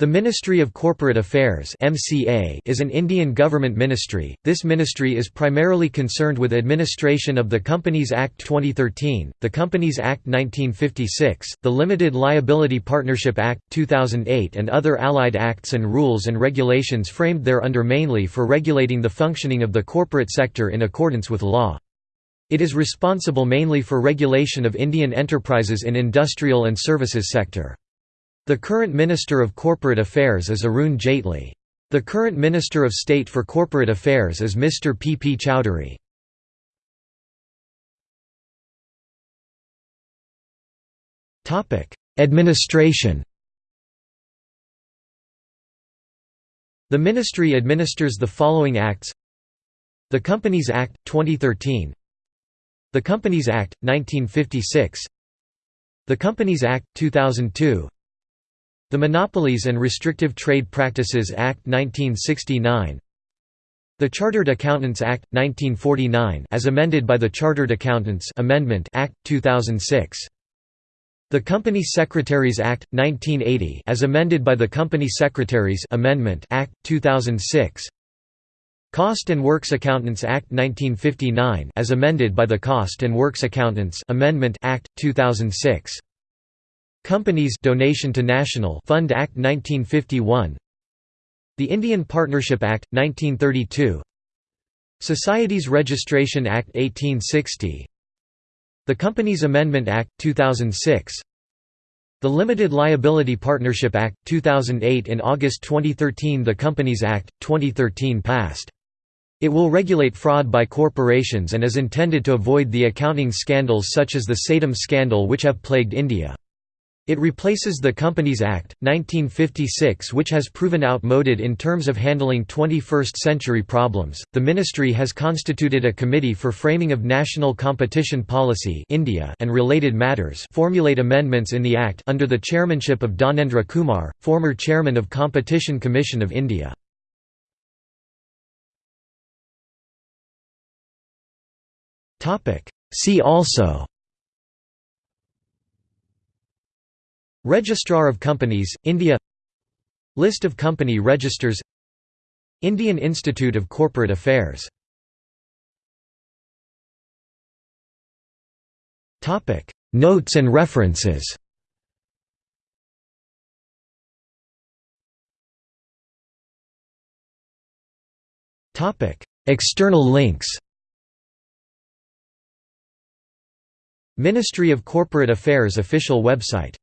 The Ministry of Corporate Affairs (MCA) is an Indian government ministry. This ministry is primarily concerned with administration of the Companies Act 2013, the Companies Act 1956, the Limited Liability Partnership Act 2008 and other allied acts and rules and regulations framed thereunder mainly for regulating the functioning of the corporate sector in accordance with law. It is responsible mainly for regulation of Indian enterprises in industrial and services sector. The current Minister of Corporate Affairs is Arun Jaitley. The current Minister of State for Corporate Affairs is Mr. P. P. Chowdhury. Administration The ministry administers the following acts The Companies Act, 2013 The Companies Act, 1956 The Companies Act, 2002 the Monopolies and Restrictive Trade Practices Act 1969 The Chartered Accountants Act 1949 as amended by the Chartered Accountants Amendment Act 2006 The Company Secretaries Act 1980 as amended by the Company Secretaries Amendment Act 2006 Cost and Works Accountants Act 1959 as amended by the Cost and Works Accountants Amendment Act 2006 Companies Donation to National Fund Act 1951 The Indian Partnership Act 1932 Societies Registration Act 1860 The Companies Amendment Act 2006 The Limited Liability Partnership Act 2008 In August 2013 the Companies Act 2013 passed it will regulate fraud by corporations and is intended to avoid the accounting scandals such as the Satyam scandal which have plagued India. It replaces the Companies Act, 1956, which has proven outmoded in terms of handling 21st century problems. The ministry has constituted a committee for framing of national competition policy India and related matters, formulate amendments in the act under the chairmanship of Dhanendra Kumar, former chairman of Competition Commission of India. See also Registrar of Companies, India List of company registers Indian Institute of Corporate Affairs Notes and references External links Ministry of Corporate Affairs official website